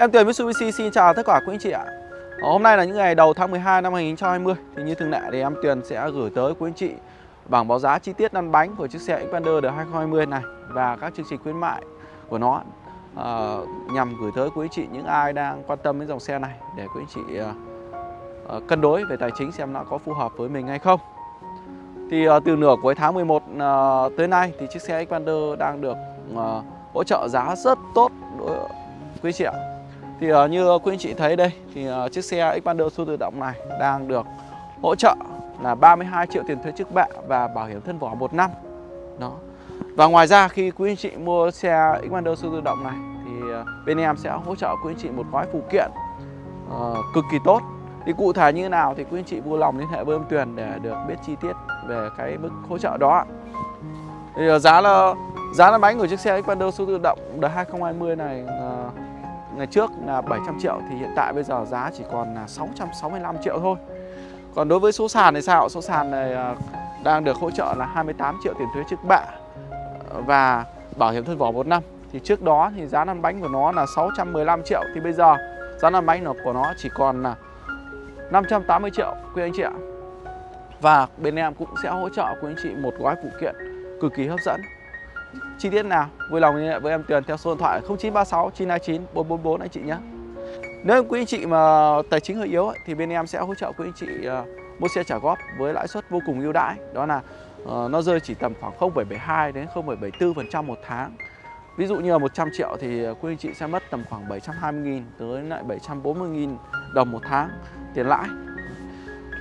Em Tuyền Mitsubishi xin chào tất cả quý anh chị ạ. Ờ, hôm nay là những ngày đầu tháng 12 năm 2020 Thì như thường lệ thì em Tuyền sẽ gửi tới quý anh chị bảng báo giá chi tiết lăn bánh của chiếc xe Xpander đời 2020 này Và các chương trình khuyến mại của nó uh, Nhằm gửi tới quý anh chị những ai đang quan tâm đến dòng xe này Để quý anh chị uh, uh, cân đối về tài chính xem nó có phù hợp với mình hay không. Thì uh, từ nửa cuối tháng 11 uh, tới nay thì chiếc xe Xpander đang được uh, hỗ trợ giá rất tốt đối quý anh chị ạ thì uh, như quý anh chị thấy đây thì uh, chiếc xe Xpander số tự động này đang được hỗ trợ là 32 triệu tiền thuế trước bạ và bảo hiểm thân vỏ một năm. Đó. Và ngoài ra khi quý anh chị mua xe Xpander số tự động này thì uh, bên em sẽ hỗ trợ quý anh chị một gói phụ kiện uh, cực kỳ tốt. Thì cụ thể như thế nào thì quý anh chị vui lòng liên hệ với em Tuyền để được biết chi tiết về cái mức hỗ trợ đó. Thì uh, giá là giá là bánh của chiếc xe Xpander số tự động đời 2020 này uh, ngày trước là 700 triệu thì hiện tại bây giờ giá chỉ còn là 665 triệu thôi. Còn đối với số sàn thì sao? Số sàn này à, đang được hỗ trợ là 28 triệu tiền thuế trước bạ ờ, và bảo hiểm thân vỏ một năm. Thì trước đó thì giá lăn bánh của nó là 615 triệu. Thì bây giờ giá lăn bánh của nó chỉ còn là 580 triệu, quý anh chị ạ. Và bên em cũng sẽ hỗ trợ quý anh chị một gói phụ kiện cực kỳ hấp dẫn chi tiết nào? Vui lòng liên hệ với em Tuyền theo số điện thoại 0936 929 444 anh chị nhé. Nếu quý anh chị mà tài chính hơi yếu ấy, thì bên em sẽ hỗ trợ quý anh chị uh, mua xe trả góp với lãi suất vô cùng ưu đãi. Đó là uh, nó rơi chỉ tầm khoảng 0,72 đến 0,74% một tháng. Ví dụ như là 100 triệu thì quý anh chị sẽ mất tầm khoảng 720.000 tới lại 740.000 đồng một tháng tiền lãi.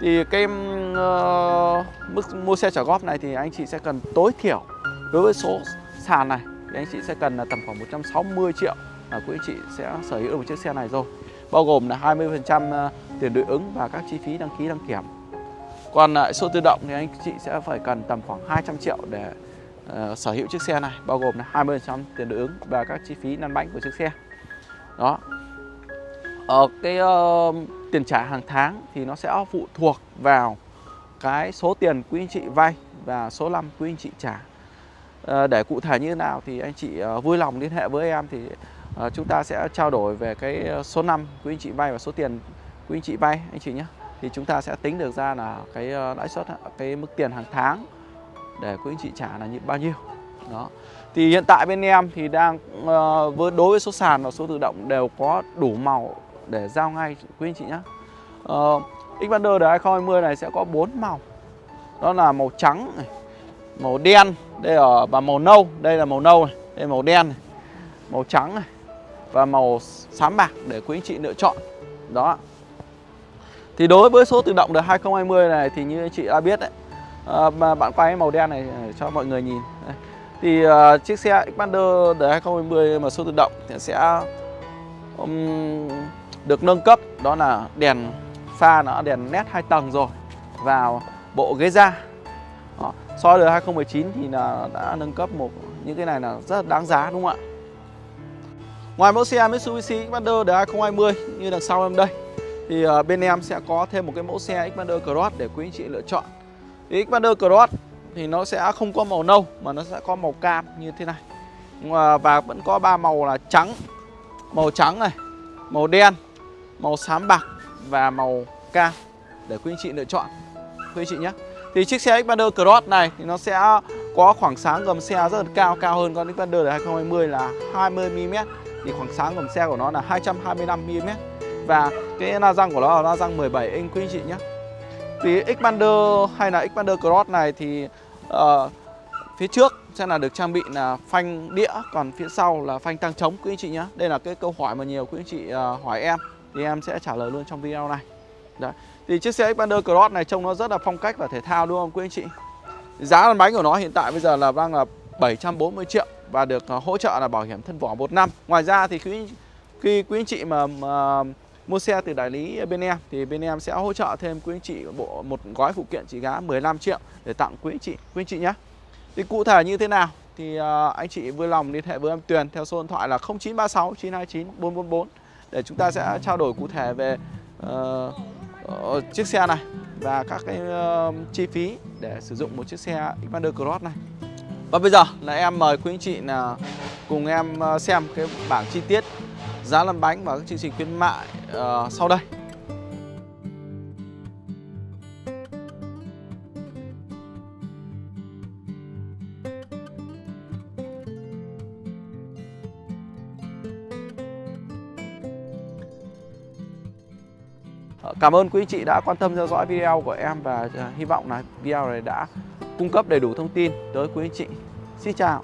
Thì cái uh, mức mua xe trả góp này thì anh chị sẽ cần tối thiểu đối với số sàn này thì anh chị sẽ cần là tầm khoảng 160 triệu là quý anh chị sẽ sở hữu được một chiếc xe này rồi. Bao gồm là 20% à, tiền đối ứng và các chi phí đăng ký đăng kiểm. Còn lại số tự động thì anh chị sẽ phải cần tầm khoảng 200 triệu để uh, sở hữu chiếc xe này bao gồm là 20% tiền đối ứng và các chi phí lăn bánh của chiếc xe. Đó. Ở cái uh, tiền trả hàng tháng thì nó sẽ phụ thuộc vào cái số tiền quý anh chị vay và số năm quý anh chị trả. Ờ, để cụ thể như thế nào thì anh chị ờ, vui lòng liên hệ với em thì ờ, chúng ta sẽ trao đổi về cái số năm quý anh chị vay và số tiền quý anh chị vay anh chị nhé. Thì chúng ta sẽ tính được ra là cái lãi suất cái mức tiền hàng tháng để quý anh chị trả là như bao nhiêu. Đó. Thì hiện tại bên em thì đang với đối với số sàn và số tự động đều có đủ màu để giao ngay quý anh chị nhé. Uh, Xpander đời 2020 này sẽ có 4 màu. Đó là màu trắng này màu đen đây ở và màu nâu đây là màu nâu này đây là màu đen này màu trắng này và màu xám bạc để quý anh chị lựa chọn đó thì đối với số tự động đời 2020 này thì như anh chị đã biết đấy à, mà bạn quay màu đen này à, cho mọi người nhìn đây. thì uh, chiếc xe Xpander đời 2020 mà số tự động thì sẽ um, được nâng cấp đó là đèn pha nó đèn led hai tầng rồi vào bộ ghế da. So với 2019 thì là đã nâng cấp một những cái này là rất là đáng giá đúng không ạ? Ngoài mẫu xe Mitsubishi Xpander đời 2020 như đằng sau em đây thì ờ, bên em sẽ có thêm một cái mẫu xe Xpander Cross để quý anh chị lựa chọn. Thì Xpander Cross thì nó sẽ không có màu nâu mà nó sẽ có màu cam như thế này. Và vẫn có ba màu là trắng, màu trắng này, màu đen, màu xám bạc và màu cam để quý anh chị lựa chọn. Quý anh chị nhé. Thì chiếc xe Xpander Cross này thì nó sẽ có khoảng sáng gầm xe rất là cao, cao hơn con Xpander đời 2020 là 20mm Thì khoảng sáng gầm xe của nó là 225mm Và cái la răng của nó là la răng 17 inch quý anh chị nhé. Thì Xpander hay là Xpander Cross này thì uh, phía trước sẽ là được trang bị là phanh đĩa Còn phía sau là phanh tăng trống quý anh chị nhé. Đây là cái câu hỏi mà nhiều quý anh chị uh, hỏi em. Thì em sẽ trả lời luôn trong video này. Đấy. Thì chiếc xe Xpander Cross này trông nó rất là phong cách và thể thao đúng không quý anh chị? Giá lăn bánh của nó hiện tại bây giờ là đang là 740 triệu và được à, hỗ trợ là bảo hiểm thân vỏ một năm. Ngoài ra thì khi khi quý anh chị mà, mà mua xe từ đại lý bên em thì bên em sẽ hỗ trợ thêm quý anh chị bộ một gói phụ kiện trị giá 15 triệu để tặng quý anh chị, quý anh chị nhé. Thì cụ thể như thế nào thì à, anh chị vui lòng liên hệ với em Tuyền theo số điện thoại là 0936 929 444 để chúng ta sẽ trao đổi cụ thể về uh, Ờ, chiếc xe này và các cái uh, chi phí để sử dụng một chiếc xe Xpander Cross này. Và bây giờ là em mời quý anh chị là cùng em ờ, xem cái bảng chi tiết giá lăn bánh và các chương trình khuyến mại uh, sau đây. Ờ, cảm ơn quý chị đã quan tâm theo dõi video của em và ờ, hy vọng là video này đã cung cấp đầy đủ thông tin tới quý anh chị. Xin chào.